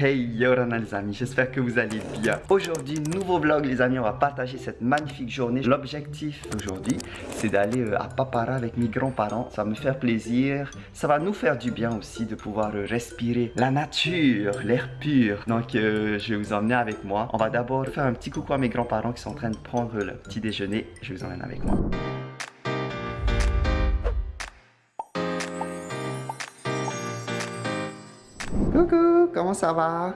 Hey Yorana les amis, j'espère que vous allez bien. Aujourd'hui, nouveau vlog les amis, on va partager cette magnifique journée. L'objectif d'aujourd'hui, c'est d'aller euh, à Papara avec mes grands-parents. Ça va me faire plaisir, ça va nous faire du bien aussi de pouvoir euh, respirer la nature, l'air pur. Donc euh, je vais vous emmener avec moi. On va d'abord faire un petit coucou à mes grands-parents qui sont en train de prendre le petit déjeuner. Je vous emmène avec moi. Coucou, comment ça va?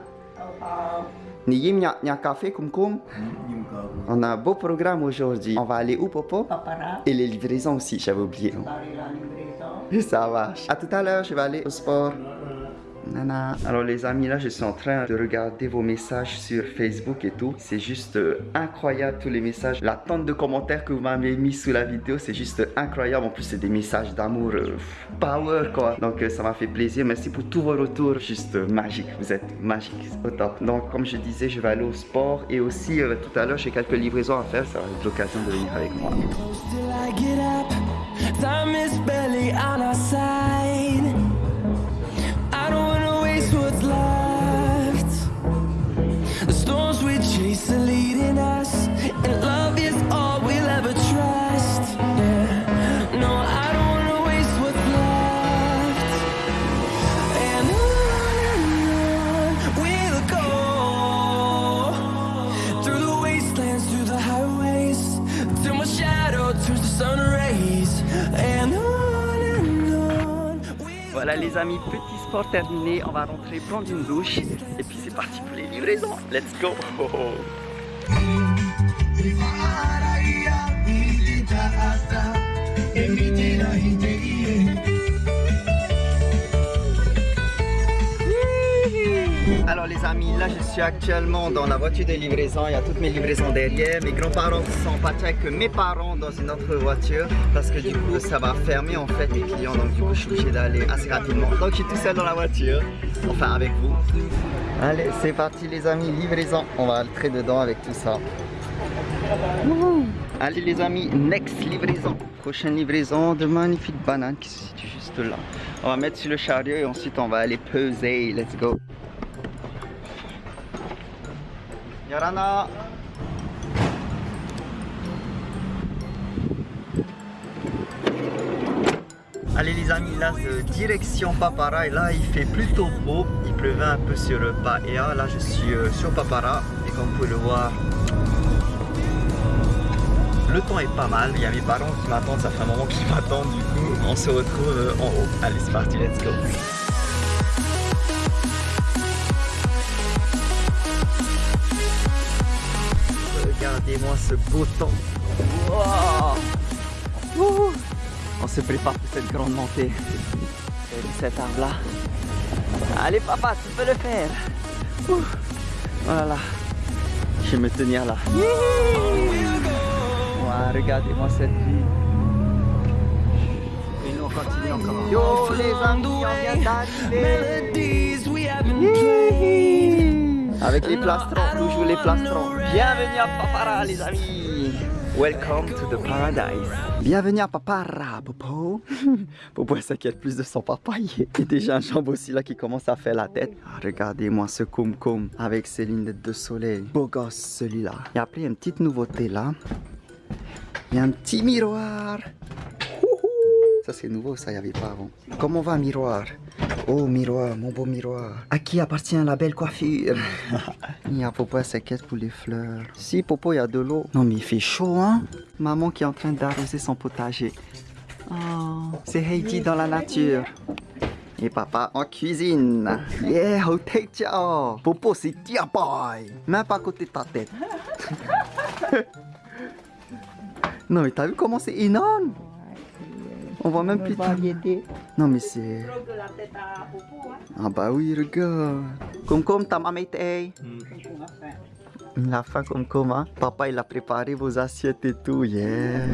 On a un beau programme aujourd'hui. On va aller où, Popo Et les livraisons aussi, j'avais oublié. livraison. Ça marche. À tout à l'heure, je vais aller au sport. Alors les amis, là je suis en train de regarder vos messages sur Facebook et tout. C'est juste euh, incroyable tous les messages. La tonne de commentaires que vous m'avez mis sous la vidéo, c'est juste incroyable. En plus c'est des messages d'amour euh, power quoi. Donc euh, ça m'a fait plaisir. Merci pour tous vos retours. Juste magique. Vous êtes magique. Au top. Donc comme je disais, je vais aller au sport. Et aussi tout à l'heure, j'ai quelques livraisons à faire. Ça va être l'occasion de venir avec moi. Voilà les amis, petit sport terminé. On va rentrer prendre une douche. Et puis c'est parti pour les livraisons. Let's go Alors les amis, là je suis actuellement dans la voiture de livraison, il y a toutes mes livraisons derrière. Mes grands-parents sont partis avec mes parents dans une autre voiture parce que du coup ça va fermer en fait mes clients donc du coup je suis obligé d'aller assez rapidement. Donc je suis tout seul dans la voiture, enfin avec vous. Allez c'est parti les amis, livraison, on va entrer dedans avec tout ça. Allez les amis, next livraison. Prochaine livraison de magnifiques bananes qui se situent juste là. On va mettre sur le chariot et ensuite on va aller peser. Let's go. Allez les amis, là direction Papara et là il fait plutôt beau, il pleuvait un peu sur Paea, là je suis euh, sur Papara et comme vous pouvez le voir, le temps est pas mal, il y a mes parents qui m'attendent, ça fait un moment qu'ils m'attendent du coup on se retrouve euh, en haut. Allez c'est parti, let's go Regardez-moi ce beau temps. Wow. Wouhou. On se prépare pour cette grande montée. Et cet arbre là Allez papa, tu peux le faire. Ouh. Voilà Je vais me tenir là. Wow, regardez-moi cette vue Et nous on continue encore. Yo les amis, on vient d'arriver Avec les plastrons, toujours les plastrons. Bienvenue à Papara, les amis. Welcome to the paradise. Bienvenue à Papara, Popo. Popo s'inquiète plus de son papa. Il y a déjà un jambe aussi là qui commence à faire la tête. Ah, Regardez-moi ce cum avec ses lunettes de soleil. Beau gosse celui-là. Et après, il y a une petite nouveauté là. Il y a un petit miroir. Ça c'est nouveau, ça y avait pas avant. Comment va miroir? Oh miroir, mon beau miroir. À qui appartient la belle coiffure? Il y a Popo, elle s'inquiète pour les fleurs. Si Popo, il y a de l'eau. Non mais il fait chaud hein? Maman qui est en train d'arroser son potager. Oh, c'est Heidi dans la nature. Et papa en cuisine. Yeah, au teacher. Popo, c'est tia boy. Même pas à côté de ta tête. non mais t'as vu comment c'est énorme On voit même plus. Variété. Non mais c'est... Ah bah oui, regarde. Comme comme ta maman était. Il a faim comme comme hein. Papa il a préparé vos assiettes et tout, yeah.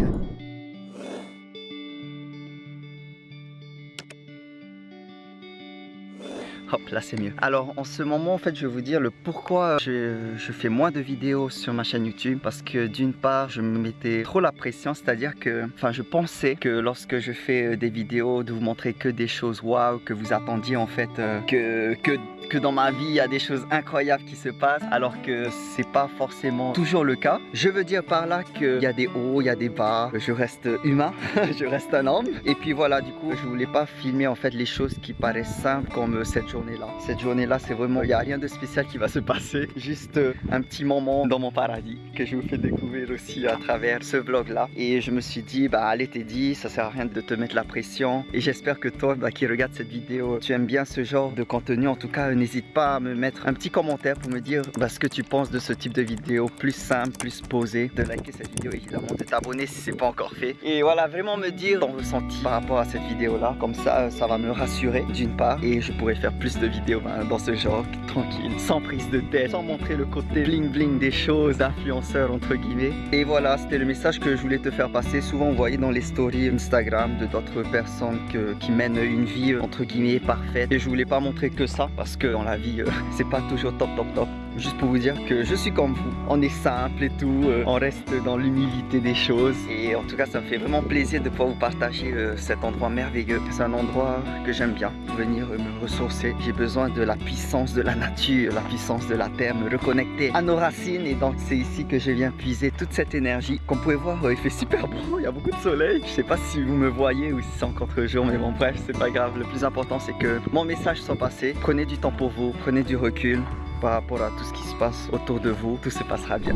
Hop, là c'est mieux. Alors en ce moment, en fait, je vais vous dire le pourquoi je, je fais moins de vidéos sur ma chaîne YouTube. Parce que d'une part, je me mettais trop la pression, c'est-à-dire que, enfin, je pensais que lorsque je fais euh, des vidéos, de vous montrer que des choses waouh, que vous attendiez en fait, euh, que, que que dans ma vie il y a des choses incroyables qui se passent alors que c'est pas forcément toujours le cas. Je veux dire par là qu'il y a des hauts, il y a des bas, je reste humain, je reste un homme. Et puis voilà, du coup, je voulais pas filmer en fait les choses qui paraissent simples comme euh, cette journée-là. Cette journée-là, c'est vraiment, il n'y a rien de spécial qui va se passer. Juste euh, un petit moment dans mon paradis que je vous fais découvrir aussi à travers ce vlog-là. Et je me suis dit, bah allez Teddy, ça sert à rien de te mettre la pression. Et j'espère que toi, bah, qui regarde cette vidéo, tu aimes bien ce genre de contenu. En tout cas, n'hésite pas à me mettre un petit commentaire pour me dire bah, ce que tu penses de ce type de vidéo plus simple, plus posé, de liker cette vidéo évidemment, de t'abonner si c'est pas encore fait et voilà vraiment me dire ton ressenti par rapport à cette vidéo là comme ça ça va me rassurer d'une part et je pourrais faire plus de vidéos bah, dans ce genre tranquille, sans prise de tête, sans montrer le côté bling bling des choses, influenceurs entre guillemets. Et voilà c'était le message que je voulais te faire passer souvent vous voyez dans les stories Instagram de d'autres personnes qui mènent une vie entre guillemets parfaite. Et je voulais pas montrer que ça parce que dans la vie euh, c'est pas toujours top top top juste pour vous dire que je suis comme vous. On est simple et tout euh, on reste dans l'humilité des choses. Et en tout cas ça me fait vraiment plaisir de pouvoir vous partager euh, cet endroit merveilleux. C'est un endroit que j'aime bien. Venir me ressourcer. J'ai besoin de la puissance de la nature la puissance de la terre me reconnecter à nos racines. Et donc c'est ici que je viens puiser toute cette énergie comme vous pouvez voir il fait super beau il y a beaucoup de soleil. Je sais pas si vous me voyez ou si c'est encore jour mais bon bref c'est pas grave. Le plus important c'est que mon message soit passé. Prenez du temps pour vous prenez du recul par rapport à tout ce qui se passe autour de vous, tout se passera bien.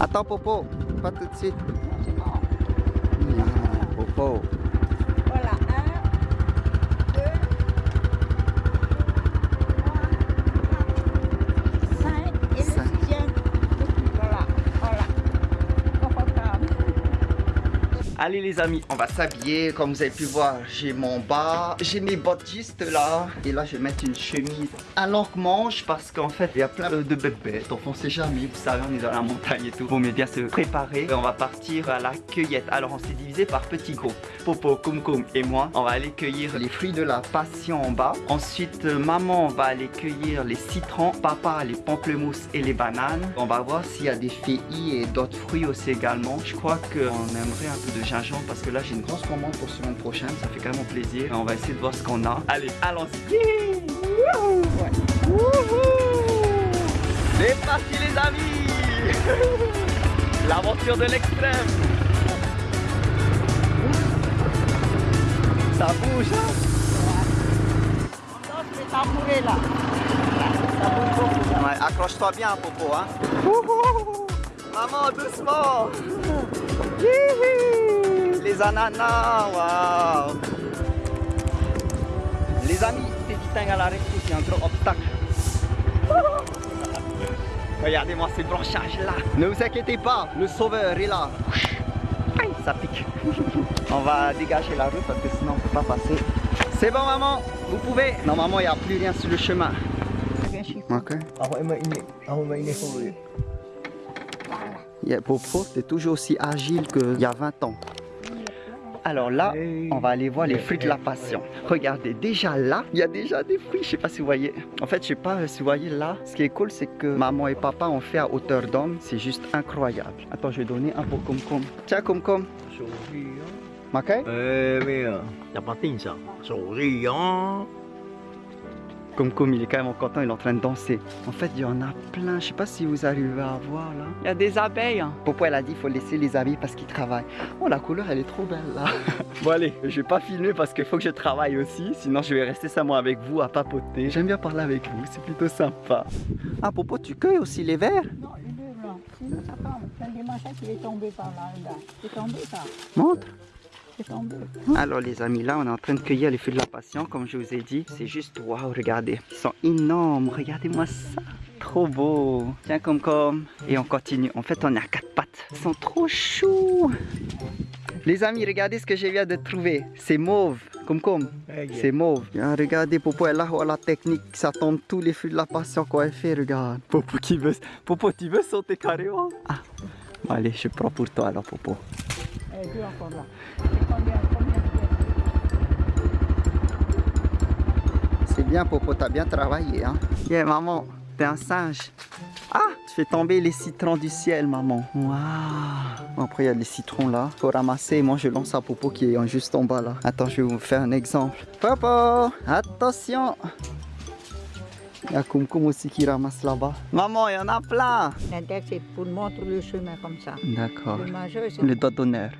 Attends Popo, pas tout de suite. Popo. Voilà, un, deux, trois, cinq et Cinq. le sixième. Voilà, voilà. Confortable. Allez les amis, on va s'habiller. Comme vous avez pu voir, j'ai mon bas, j'ai mes bottes juste là. Et là, je vais mettre une chemise à longue manche parce qu'en fait, il y a plein de bébêtes. Donc on sait jamais, vous savez, on est dans la montagne et tout. Vaut mieux bien se préparer. Et on va partir à la cueillette. Alors on s'est divisé par petits groupes. Popo, Kum Kum et moi, on va aller cueillir les fruits de la passion en bas. Ensuite, euh, maman va aller cueillir les citrons. Papa, les pamplemousses et les bananes. On va voir s'il y a des feuilles et d'autres fruits aussi également. Je crois qu'on aimerait un peu de gingembre parce que là j'ai une grosse commande pour semaine prochaine. Ça fait carrément plaisir. On va essayer de voir ce qu'on a. Allez, allons-y. C'est parti les amis L'aventure de l'extrême Ça bouge hein je vais tambourer là. Ça bouge beaucoup là. Ouais, accroche-toi bien, Popo, hein. Maman, doucement. Les ananas, waouh. Les amis, tank à l'arrêt, c'est un gros obstacle. Regardez-moi ces branchages là. Ne vous inquiétez pas, le sauveur est là. Aïe, ça pique. On va dégager la route parce que sinon on peut pas passer. C'est bon maman, vous pouvez. Normalement il n'y a plus rien sur le chemin. Ok. Yeah, Popo, t'es toujours aussi agile qu'il y a 20 ans. Alors là, on va aller voir les fruits de la passion. Regardez, déjà là, il y a déjà des fruits. Je sais pas si vous voyez. En fait, je sais pas si vous voyez là. Ce qui est cool, c'est que maman et papa ont fait à hauteur d'homme. C'est juste incroyable. Attends, je vais donner un pour Kumkum. Tiens. Sorry ah. Makai Eh, Mia. Dapatin sa. Ah. Kumkum, il est quand même content, il est en train de danser. En fait, il y en a plein. Je sais pas si vous arrivez à voir là. Il y a des abeilles. hein. Popo, elle a dit qu'il faut laisser les abeilles parce qu'ils travaillent? Oh, la couleur, elle est trop belle là. bon, allez, je vais pas filmer parce qu'il faut que je travaille aussi. Sinon, je vais rester seulement avec vous à papoter. J'aime bien parler avec vous, c'est plutôt sympa. Ah, Popo, tu cueilles aussi les verres Non, les deux blancs. Sinon, ça tombe. C'est des machettes qui est tombé par là, regarde. C'est tombé ça. Montre. Tombé. Alors les amis, là on est en train de cueillir les fruits de la passion, comme je vous ai dit. C'est juste waouh, regardez. Ils sont énormes, regardez-moi ça. Trop beau. Tiens comme comme. Et on continue. En fait, on est à quatre pattes. Ils sont trop choux. Les amis, regardez ce que je viens de trouver. C'est mauve. Comme comme. C'est mauve. Ah, regardez, Popo, elle a oh, la technique. Ça tombe tous les fruits de la passion qu'on elle fait. Regarde. Popo qui veut. Popo, tu veux sauter carrément? Ah. Allez, je prends pour toi alors, Popo. Encore là. C'est combien, combien de C'est bien, Popo, t'as bien travaillé. Hein? Yeah, maman, t'es un singe. Ah, tu fais tomber les citrons du ciel, maman. Waouh. Après, il y a les citrons là. Faut ramasser. Moi, je lance à Popo qui est juste en bas là. Attends, je vais vous faire un exemple. Popo, attention. Il y a Koum Koum aussi qui ramasse là-bas. Maman, il y en a plein. L'index, c'est pour montrer le chemin comme ça. D'accord. Le majeur, c'est Le doigt d'honneur.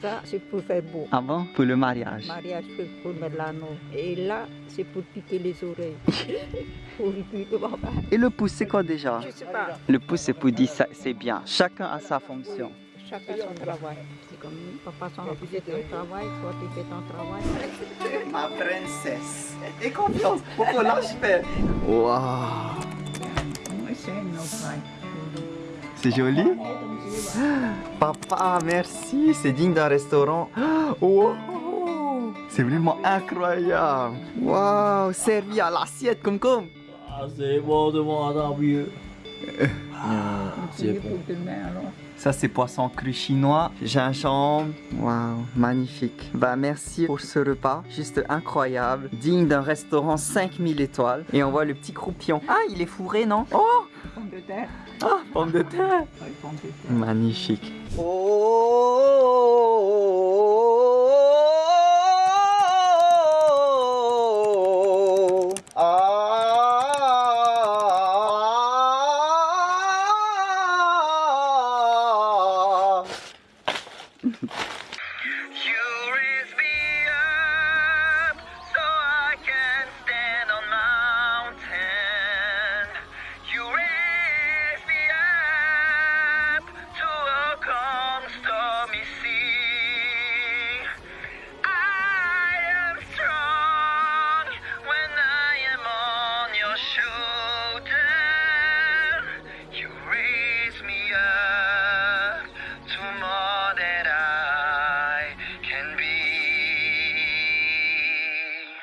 Ça, c'est pour faire beau. Avant, pour le mariage. Mariage, c'est pour mettre l'anneau. Et là, c'est pour piquer les oreilles. pour le. Et le pouce, c'est quoi déjà Je sais pas. Le pouce, c'est pour dire ça, c'est bien. Chacun a sa fonction. Chacun son travail. C'est comme papa occupe de ton travail, toi tu fais ton travail. Ma princesse. Et confiance. Pourquoi lâche faire Waouh. Oui, c'est un autre C'est joli Papa, merci. C'est digne d'un restaurant. Wow. C'est vraiment incroyable. Waouh, servi à l'assiette comme comme. Ah, c'est bon de moi tant Ça, c'est poisson cru chinois, gingembre. Waouh, magnifique. Bah, merci pour ce repas, juste incroyable, digne d'un restaurant 5000 étoiles. Et on voit le petit croupion. Ah, il est fourré, non Oh, Pomme de terre. ah, pomme de terre. Oui, pomme de terre. Magnifique. Oh,